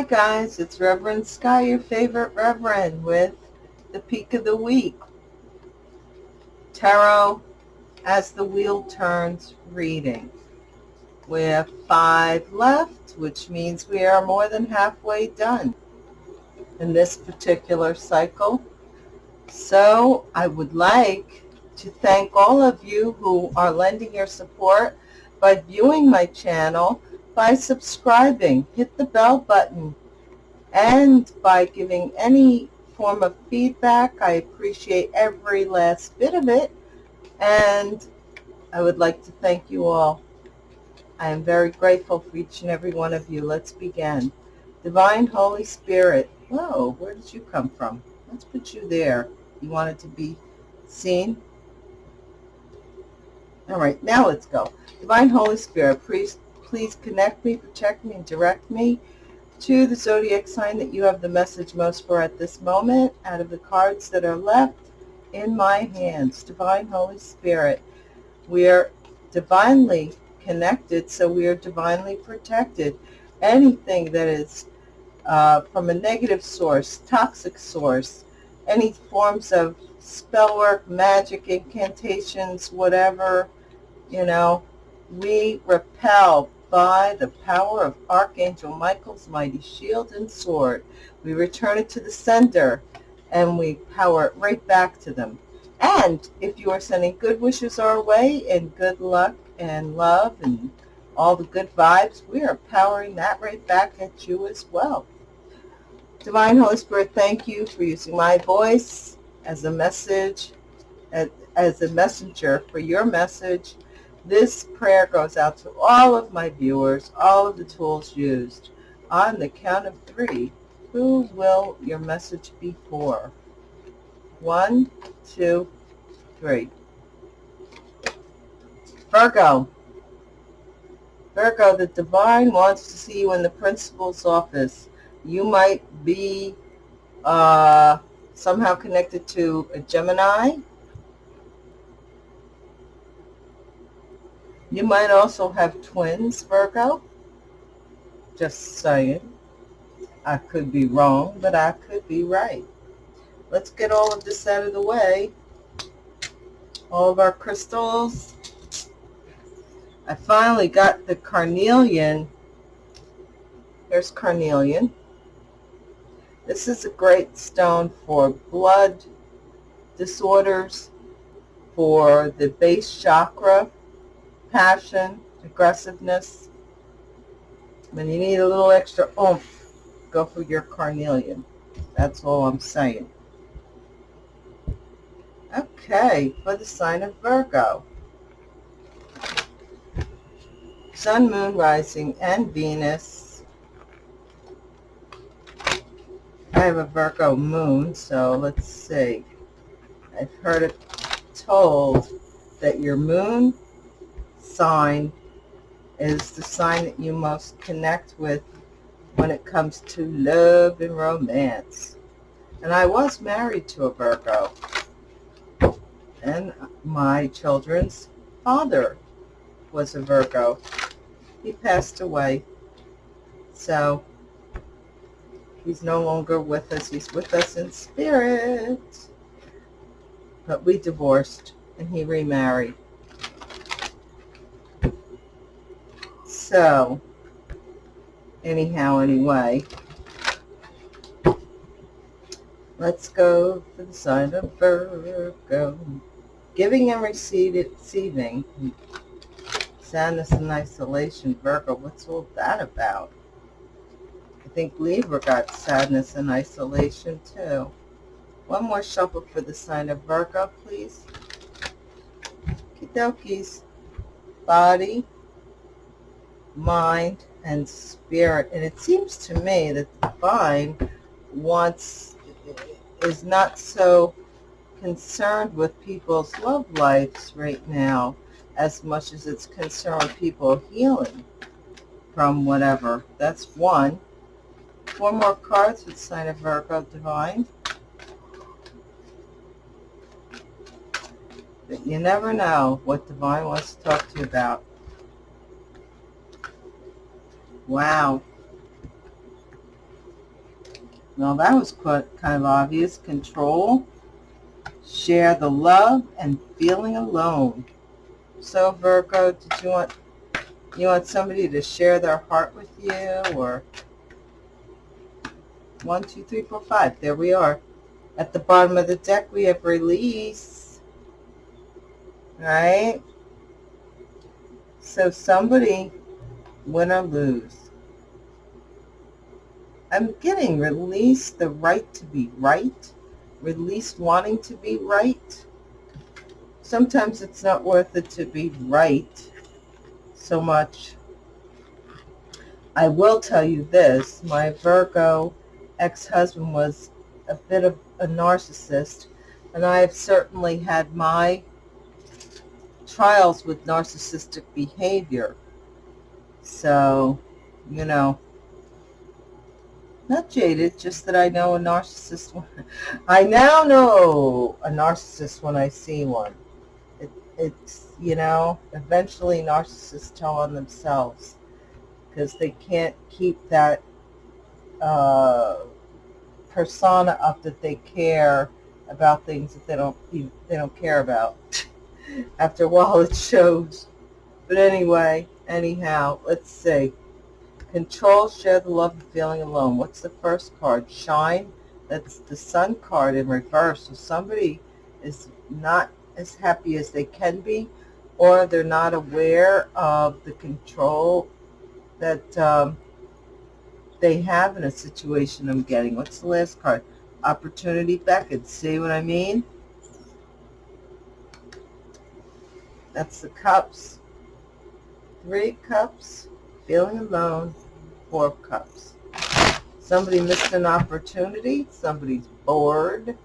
Hi guys, it's Reverend Sky, your favorite Reverend, with the Peak of the Week. Tarot as the wheel turns reading. We have five left, which means we are more than halfway done in this particular cycle. So I would like to thank all of you who are lending your support by viewing my channel by subscribing, hit the bell button, and by giving any form of feedback. I appreciate every last bit of it, and I would like to thank you all. I am very grateful for each and every one of you. Let's begin. Divine Holy Spirit. Whoa, where did you come from? Let's put you there. You wanted to be seen? All right, now let's go. Divine Holy Spirit, please please connect me, protect me, and direct me to the zodiac sign that you have the message most for at this moment out of the cards that are left in my hands. Divine Holy Spirit, we are divinely connected, so we are divinely protected. Anything that is uh, from a negative source, toxic source, any forms of spell work, magic, incantations, whatever, you know, we repel by the power of Archangel Michael's mighty shield and sword. We return it to the sender and we power it right back to them. And if you are sending good wishes our way and good luck and love and all the good vibes, we are powering that right back at you as well. Divine Holy Spirit, thank you for using my voice as a message, as, as a messenger for your message this prayer goes out to all of my viewers, all of the tools used. On the count of three, who will your message be for? One, two, three. Virgo. Virgo, the divine wants to see you in the principal's office. You might be uh, somehow connected to a Gemini, You might also have twins, Virgo. Just saying. I could be wrong, but I could be right. Let's get all of this out of the way. All of our crystals. I finally got the carnelian. There's carnelian. This is a great stone for blood disorders, for the base chakra, passion, aggressiveness. When you need a little extra oomph, go for your carnelian. That's all I'm saying. Okay, for the sign of Virgo. Sun, Moon, Rising, and Venus. I have a Virgo moon, so let's see. I've heard it told that your moon sign is the sign that you most connect with when it comes to love and romance. And I was married to a Virgo. And my children's father was a Virgo. He passed away. So he's no longer with us. He's with us in spirit. But we divorced and he remarried. So, anyhow, anyway, let's go for the sign of Virgo. Giving and receiving. Sadness and isolation. Virgo, what's all that about? I think Libra got sadness and isolation too. One more shuffle for the sign of Virgo, please. Kidokies. Body, mind, and spirit. And it seems to me that the divine wants, is not so concerned with people's love lives right now as much as it's concerned with people healing from whatever. That's one. Four more cards with sign of Virgo Divine. But you never know what Divine wants to talk to you about. Wow. Well, that was quite kind of obvious. Control, share the love, and feeling alone. So Virgo, did you want you want somebody to share their heart with you, or one, two, three, four, five? There we are. At the bottom of the deck, we have release. Right? So somebody, win or lose. I'm getting release the right to be right, release wanting to be right. Sometimes it's not worth it to be right so much. I will tell you this, my Virgo ex-husband was a bit of a narcissist, and I have certainly had my trials with narcissistic behavior. So, you know, not jaded, just that I know a narcissist. I now know a narcissist when I see one. It, it's, you know, eventually narcissists tell on themselves because they can't keep that uh, persona up that they care about things that they don't they don't care about. After a while, it shows. But anyway, anyhow, let's see. Control, share the love of feeling alone. What's the first card? Shine. That's the sun card in reverse. So somebody is not as happy as they can be, or they're not aware of the control that um, they have in a situation I'm getting. What's the last card? Opportunity Beckons. See what I mean? That's the cups. Three cups feeling alone, four of cups. Somebody missed an opportunity. Somebody's bored.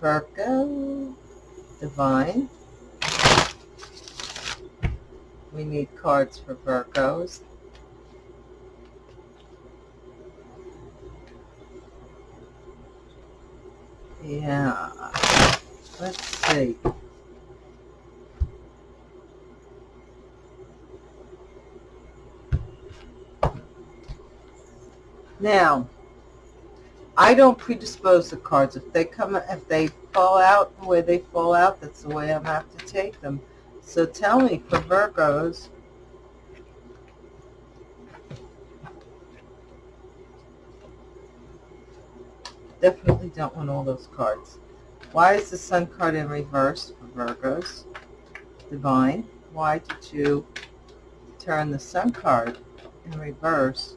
Virgo, Divine. We need cards for Virgos. Yeah. Let's see. Now, I don't predispose the cards. If they come, if they fall out the way they fall out, that's the way I'm have to take them. So tell me, for Virgos, definitely don't want all those cards. Why is the Sun card in reverse for Virgos? Divine, why did you turn the Sun card in reverse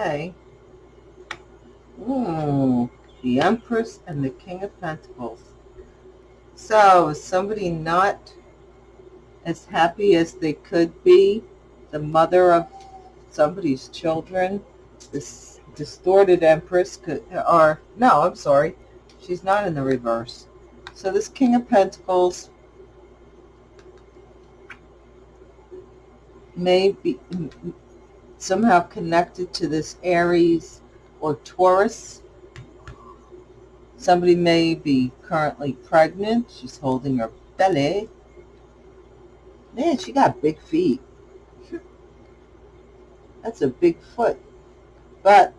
Ooh, hmm, the Empress and the King of Pentacles. So, is somebody not as happy as they could be? The mother of somebody's children? This distorted Empress could, or, no, I'm sorry. She's not in the reverse. So this King of Pentacles may be, somehow connected to this Aries or Taurus. Somebody may be currently pregnant. She's holding her belly. Man, she got big feet. That's a big foot. But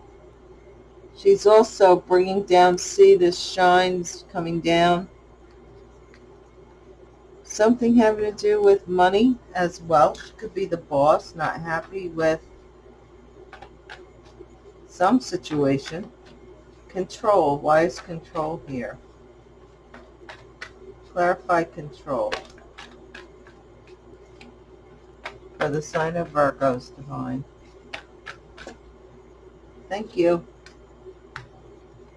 she's also bringing down, see this shines coming down. Something having to do with money as well. She could be the boss, not happy with some situation. Control. Why is control here? Clarify control. For the sign of Virgos, Divine. Thank you.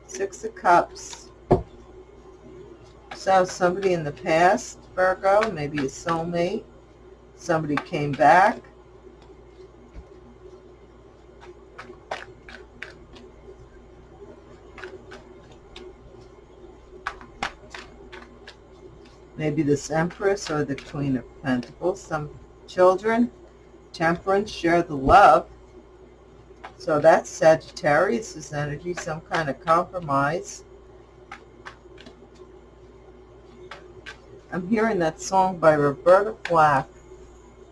Six of Cups. So somebody in the past, Virgo, maybe a soulmate. Somebody came back maybe this Empress or the Queen of Pentacles. Some children, temperance, share the love. So that's Sagittarius's energy, some kind of compromise. I'm hearing that song by Roberta Flack.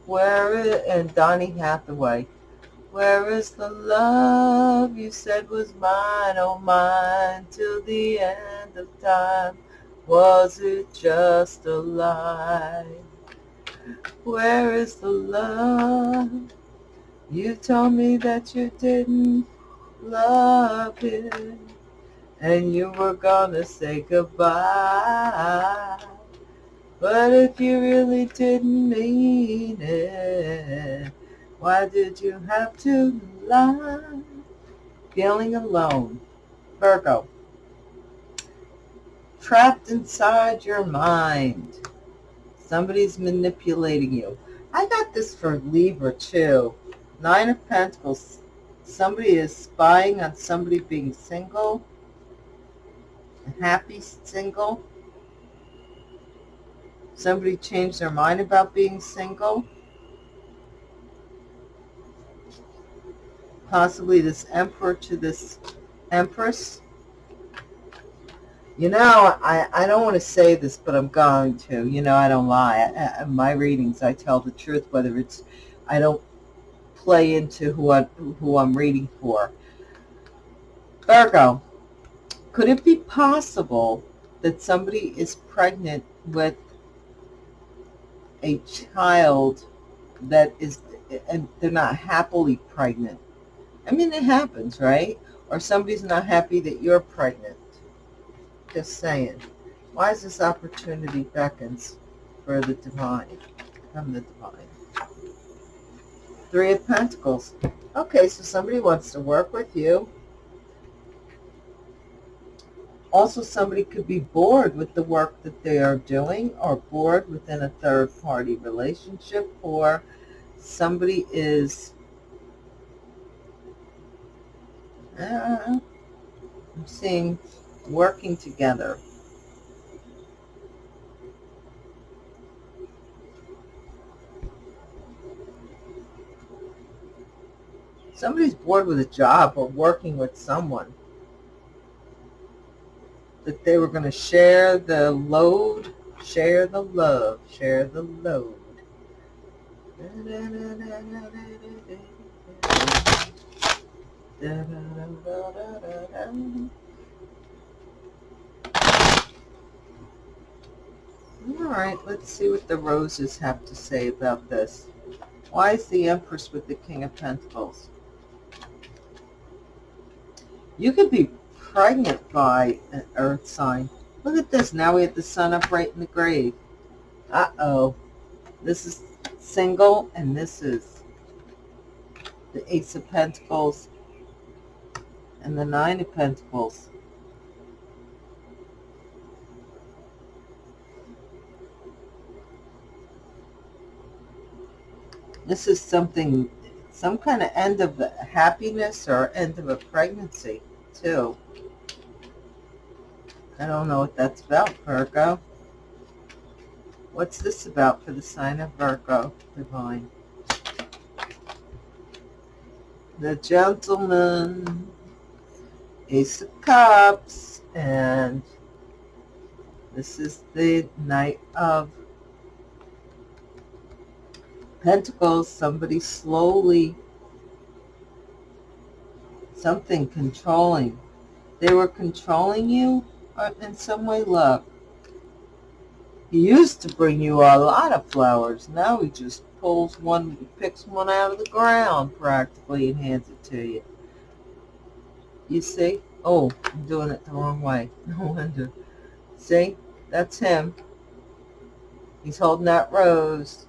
Where is, and Donny Hathaway. Where is the love you said was mine, oh mine, till the end of time? Was it just a lie? Where is the love? You told me that you didn't love it, and you were gonna say goodbye. But if you really didn't mean it, why did you have to lie? Feeling alone. Virgo. Trapped inside your mind. Somebody's manipulating you. I got this for Libra too. Nine of Pentacles. Somebody is spying on somebody being single. Happy single. Somebody changed their mind about being single. Possibly this emperor to this empress. You know, I, I don't want to say this, but I'm going to. You know, I don't lie. I, I, my readings, I tell the truth, whether it's, I don't play into who, I, who I'm reading for. Virgo, could it be possible that somebody is pregnant with a child that is, and they're not happily pregnant? I mean, it happens, right? Or somebody's not happy that you're pregnant. Just saying. Why is this opportunity beckons for the divine? From the divine. Three of Pentacles. Okay, so somebody wants to work with you. Also, somebody could be bored with the work that they are doing or bored within a third-party relationship or somebody is uh, I'm seeing working together. Somebody's bored with a job or working with someone. That they were going to share the load, share the love, share the load. All right, let's see what the roses have to say about this. Why is the Empress with the King of Pentacles? You could be pregnant by an earth sign. Look at this. Now we have the sun upright in the grave. Uh-oh. This is single, and this is the Ace of Pentacles and the Nine of Pentacles. This is something, some kind of end of the happiness or end of a pregnancy, too. I don't know what that's about, Virgo. What's this about for the sign of Virgo, Divine? The gentleman, Ace of Cups, and this is the Knight of Pentacles. Somebody slowly, something controlling. They were controlling you in some way, love. He used to bring you a lot of flowers. Now he just pulls one, picks one out of the ground practically and hands it to you. You see? Oh, I'm doing it the wrong way. No wonder. See? That's him. He's holding that rose.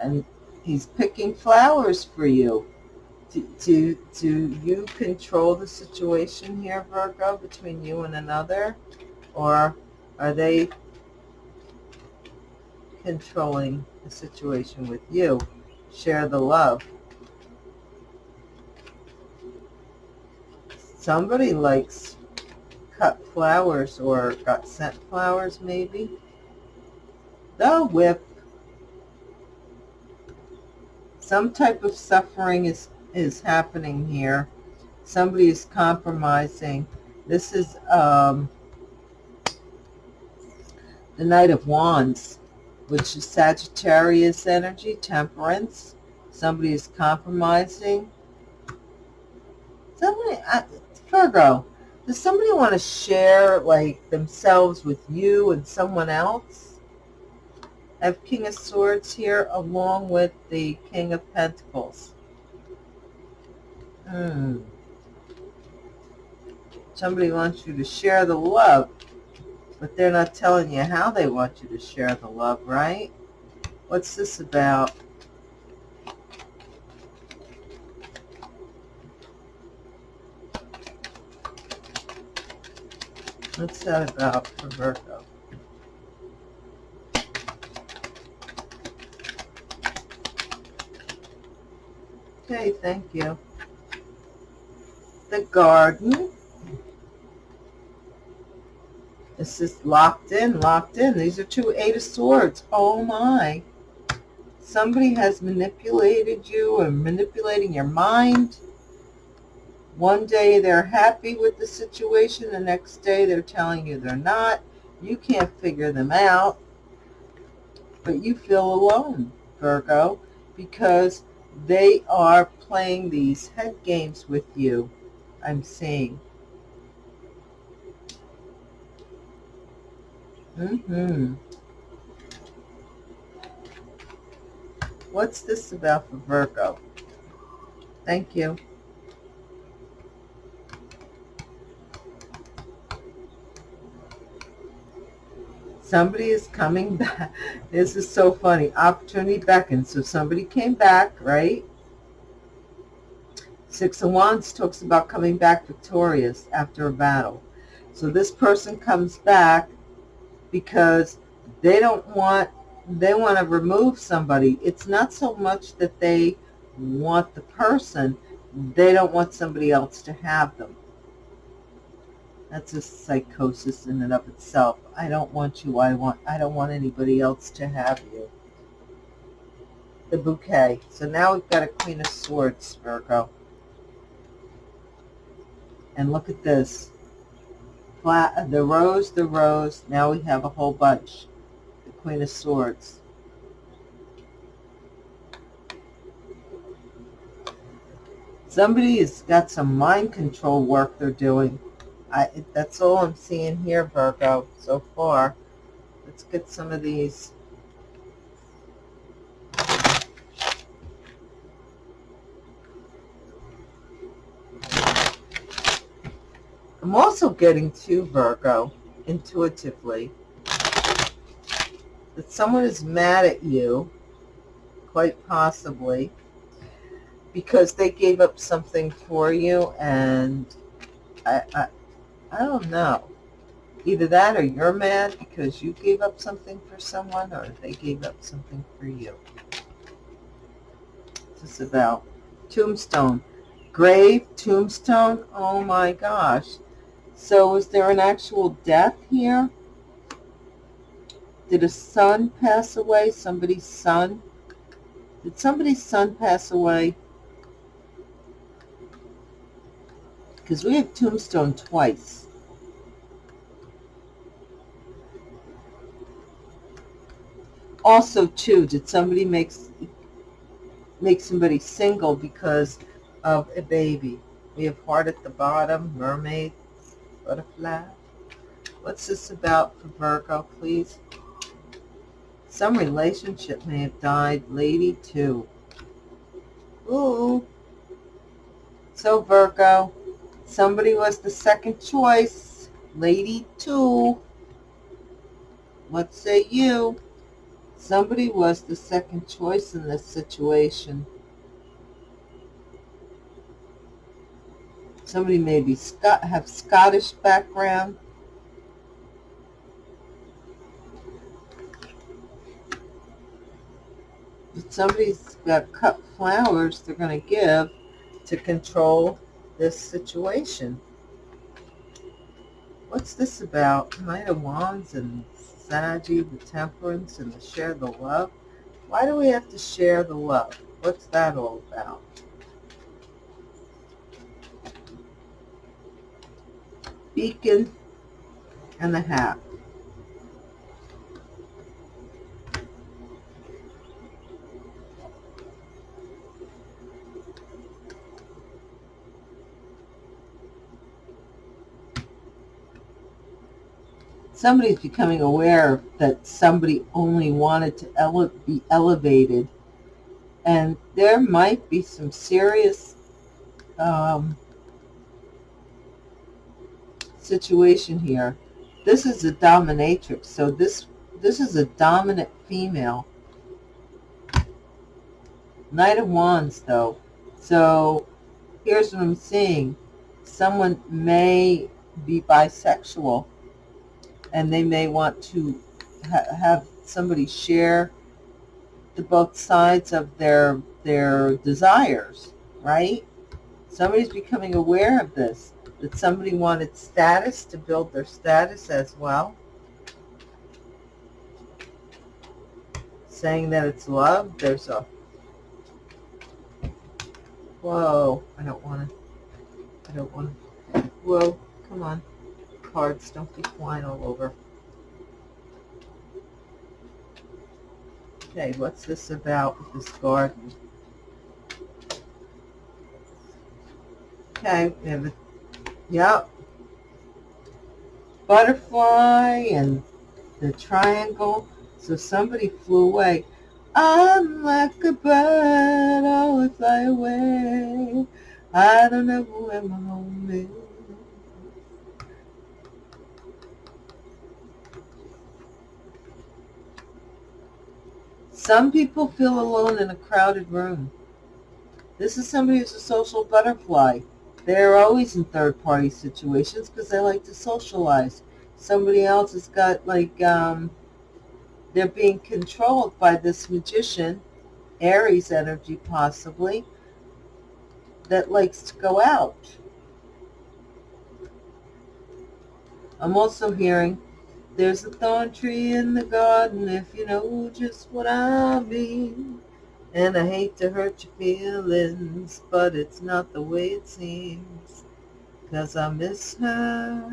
And he's picking flowers for you. Do, do, do you control the situation here, Virgo, between you and another? Or are they controlling the situation with you? Share the love. somebody likes cut flowers or got sent flowers maybe. The whip. Some type of suffering is, is happening here. Somebody is compromising. This is um, the Knight of Wands. which is Sagittarius energy, temperance. Somebody is compromising. Somebody, Virgo, does somebody want to share like themselves with you and someone else? I have King of Swords here along with the King of Pentacles. Hmm. Somebody wants you to share the love, but they're not telling you how they want you to share the love, right? What's this about? What's that about for Virgo? Okay, thank you. The garden. This is locked in, locked in. These are two Eight of Swords. Oh my. Somebody has manipulated you or manipulating your mind. One day they're happy with the situation. The next day they're telling you they're not. You can't figure them out. But you feel alone, Virgo, because they are playing these head games with you, I'm seeing. Mm-hmm. What's this about for Virgo? Thank you. Somebody is coming back. This is so funny. Opportunity beckons. So somebody came back, right? Six of Wands talks about coming back victorious after a battle. So this person comes back because they don't want, they want to remove somebody. It's not so much that they want the person, they don't want somebody else to have them. That's a psychosis in and of itself. I don't want you. I want. I don't want anybody else to have you. The bouquet. So now we've got a Queen of Swords, Virgo. And look at this. Flat, the rose, the rose. Now we have a whole bunch. The Queen of Swords. Somebody has got some mind control work they're doing. I, that's all I'm seeing here, Virgo, so far. Let's get some of these. I'm also getting to Virgo, intuitively, that someone is mad at you, quite possibly, because they gave up something for you and I, I, I don't know. Either that or you're mad because you gave up something for someone or they gave up something for you. This is about tombstone. Grave, tombstone, oh my gosh. So is there an actual death here? Did a son pass away? Somebody's son? Did somebody's son pass away? Because we have tombstone twice. Also, too, did somebody make, make somebody single because of a baby? We have heart at the bottom, mermaid, butterfly. What's this about for Virgo, please? Some relationship may have died. Lady, too. Ooh. So, Virgo, Somebody was the second choice. Lady two. What say you? Somebody was the second choice in this situation. Somebody maybe Scott have Scottish background. If somebody's got cut flowers they're going to give to control this situation. What's this about? Knight of Wands and Saggy, the temperance, and the share the love. Why do we have to share the love? What's that all about? Beacon and the hat. Somebody's becoming aware that somebody only wanted to ele- be elevated. And there might be some serious um, situation here. This is a dominatrix, so this this is a dominant female. Knight of Wands, though. So here's what I'm seeing. Someone may be bisexual and they may want to ha have somebody share the both sides of their their desires, right? Somebody's becoming aware of this, that somebody wanted status to build their status as well. Saying that it's love, there's a, whoa, I don't want to, I don't want to, whoa, come on cards. Don't be flying all over. Okay, what's this about with this garden? Okay, we have a, yep, butterfly and the triangle. So somebody flew away. I'm like a bird, always fly away. I don't know where my home is. Some people feel alone in a crowded room. This is somebody who's a social butterfly. They're always in third-party situations because they like to socialize. Somebody else has got like, um, they're being controlled by this magician, Aries energy possibly, that likes to go out. I'm also hearing there's a thorn tree in the garden if you know just what I mean. And I hate to hurt your feelings, but it's not the way it seems. Cause I miss her.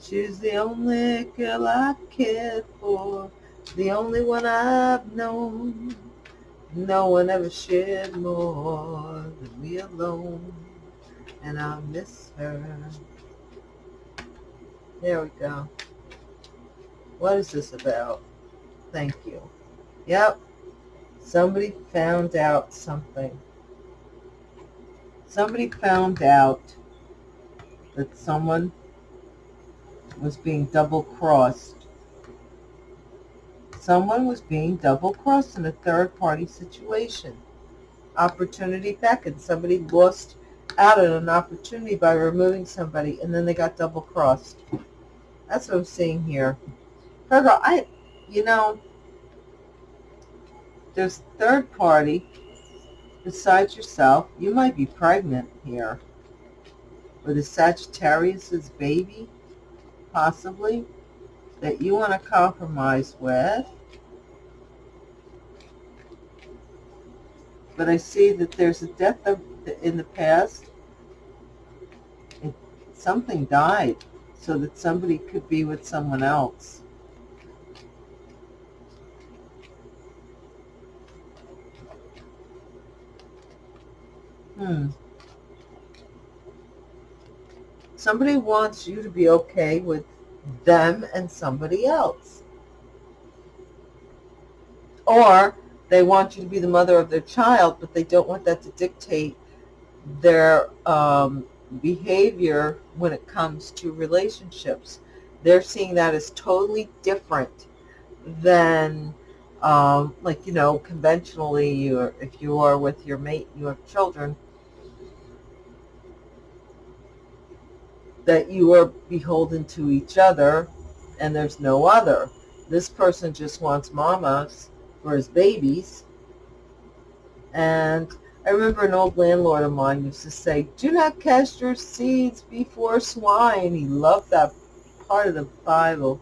She's the only girl I cared for, the only one I've known. No one ever shared more than me alone, and I miss her. There we go. What is this about? Thank you. Yep. Somebody found out something. Somebody found out that someone was being double-crossed. Someone was being double-crossed in a third-party situation. Opportunity beckoned. Somebody lost out on an opportunity by removing somebody, and then they got double-crossed. That's what I'm seeing here. Virgo, I, you know, there's third party besides yourself. You might be pregnant here. Or the Sagittarius's baby, possibly, that you want to compromise with. But I see that there's a death of, in the past. It, something died so that somebody could be with someone else. Hmm. Somebody wants you to be okay with them and somebody else. Or they want you to be the mother of their child, but they don't want that to dictate their um, behavior when it comes to relationships. They're seeing that as totally different than um, like, you know, conventionally, you if you are with your mate, you have children, that you are beholden to each other and there's no other. This person just wants mamas for his babies. And I remember an old landlord of mine used to say, do not cast your seeds before swine. He loved that part of the Bible.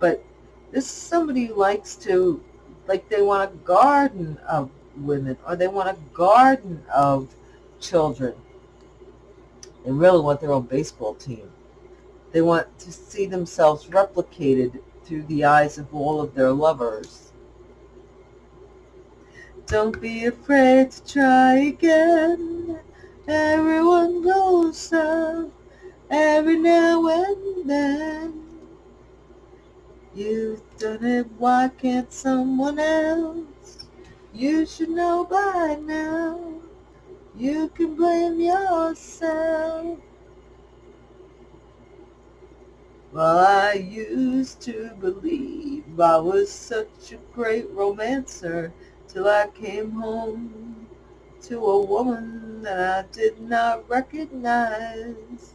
But this is somebody who likes to, like they want a garden of women or they want a garden of children. They really want their own baseball team. They want to see themselves replicated through the eyes of all of their lovers. Don't be afraid to try again. Everyone goes up every now and then. You've done it, why can't someone else? You should know by now. You can blame yourself. Well, I used to believe I was such a great romancer till I came home to a woman that I did not recognize.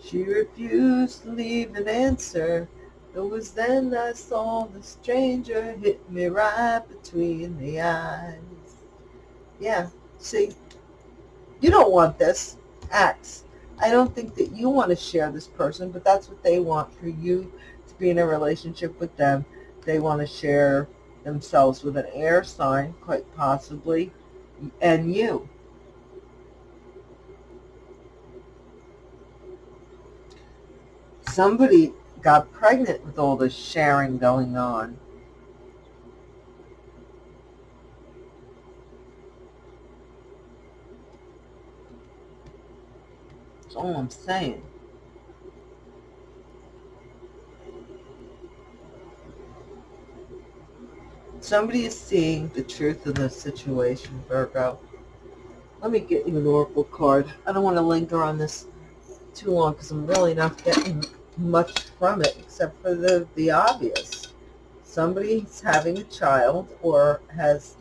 She refused to leave an answer. It was then I saw the stranger hit me right between the eyes. Yeah, see, you don't want this. Acts. I don't think that you want to share this person, but that's what they want for you to be in a relationship with them. They want to share themselves with an air sign, quite possibly, and you. Somebody got pregnant with all this sharing going on. That's all I'm saying. Somebody is seeing the truth of the situation, Virgo. Let me get you an oracle card. I don't want to linger on this too long because I'm really not getting much from it except for the, the obvious. Somebody's having a child or has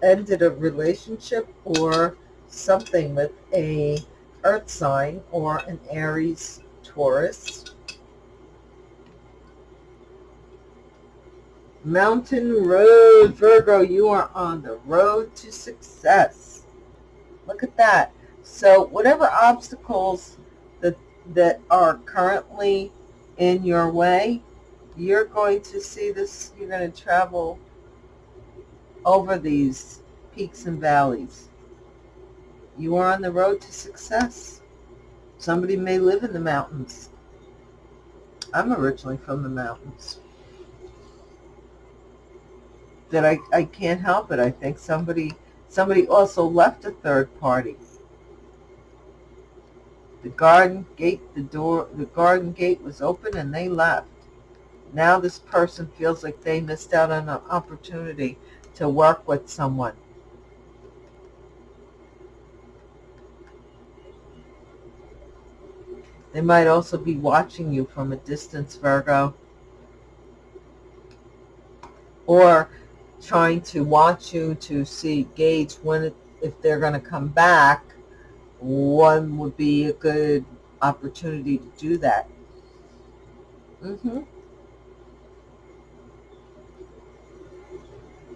ended a relationship or something with a earth sign or an Aries Taurus. Mountain Road, Virgo, you are on the road to success. Look at that. So whatever obstacles that, that are currently in your way, you're going to see this, you're going to travel over these peaks and valleys. You are on the road to success. Somebody may live in the mountains. I'm originally from the mountains. That I, I can't help it. I think somebody somebody also left a third party. The garden gate, the door, the garden gate was open and they left. Now this person feels like they missed out on an opportunity to work with someone. They might also be watching you from a distance, Virgo. Or trying to watch you to see, gauge when, it, if they're going to come back, one would be a good opportunity to do that. Mm-hmm.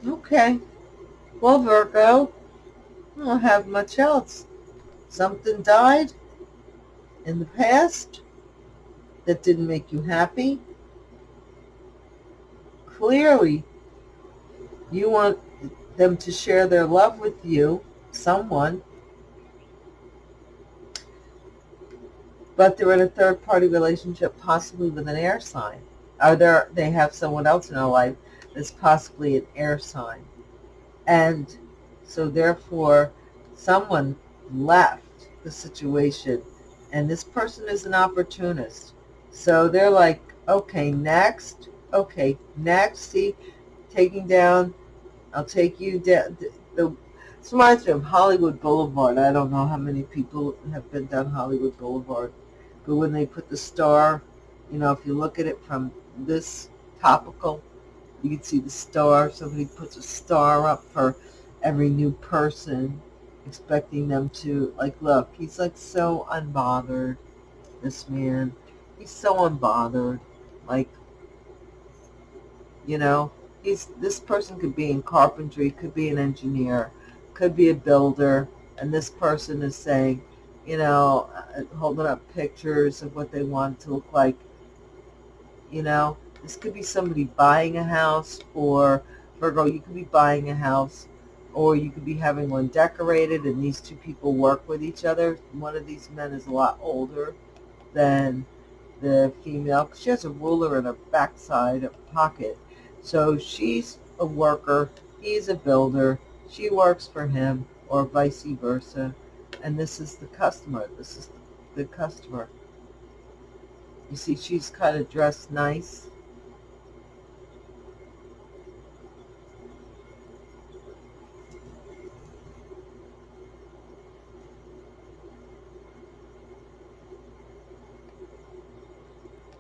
Okay. Well, Virgo, I don't have much else. Something died in the past that didn't make you happy. Clearly, you want them to share their love with you, someone, but they're in a third-party relationship, possibly with an air sign. Or they they have someone else in their life that's possibly an air sign. And so therefore, someone left the situation and this person is an opportunist. So they're like, okay, next, okay, next, see, taking down, I'll take you down. The, this reminds of Hollywood Boulevard. I don't know how many people have been down Hollywood Boulevard, but when they put the star, you know, if you look at it from this topical, you can see the star. Somebody puts a star up for every new person expecting them to, like, look, he's like so unbothered, this man. He's so unbothered. Like, you know, he's, this person could be in carpentry, could be an engineer, could be a builder, and this person is saying, you know, uh, holding up pictures of what they want to look like. You know, this could be somebody buying a house, or Virgo, you could be buying a house or you could be having one decorated and these two people work with each other. One of these men is a lot older than the female. She has a ruler in her backside a pocket. So she's a worker, he's a builder, she works for him, or vice versa. And this is the customer. This is the customer. You see, she's kind of dressed nice.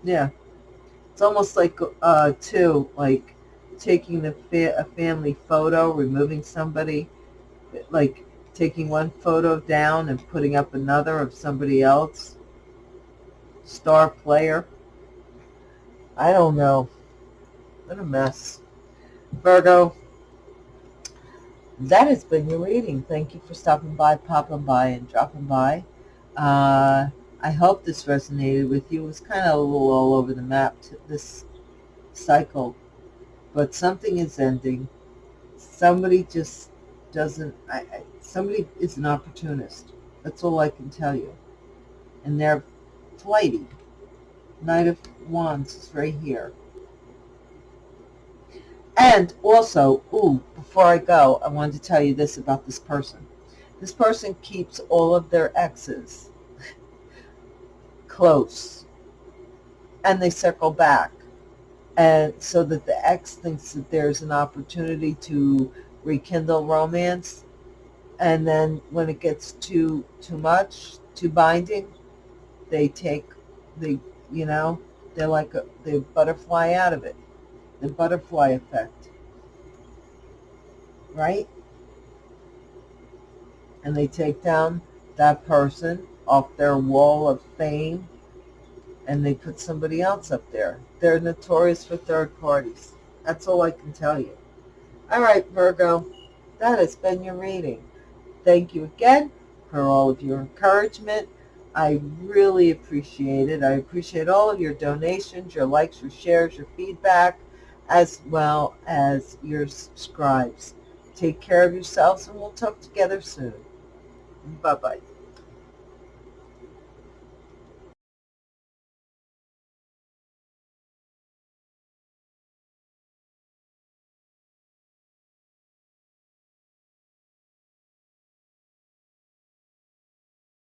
Yeah. It's almost like, uh, too, like taking fa- a family photo, removing somebody, like taking one photo down and putting up another of somebody else. Star player. I don't know. What a mess. Virgo, that has been your reading. Thank you for stopping by, popping by, and dropping by. Uh, I hope this resonated with you. It was kind of a little all over the map, this cycle. But something is ending. Somebody just doesn't, I, I, somebody is an opportunist. That's all I can tell you. And they're flighty. Knight of Wands is right here. And also, ooh, before I go, I wanted to tell you this about this person. This person keeps all of their exes close and they circle back and so that the ex thinks that there's an opportunity to rekindle romance. And then when it gets too too much too binding they take the you know they're like a, they butterfly out of it. The butterfly effect. Right? And they take down that person off their wall of fame and they put somebody else up there. They're notorious for third parties. That's all I can tell you. All right, Virgo, that has been your reading. Thank you again for all of your encouragement. I really appreciate it. I appreciate all of your donations, your likes, your shares, your feedback, as well as your subscribes. Take care of yourselves, and we'll talk together soon. Bye-bye.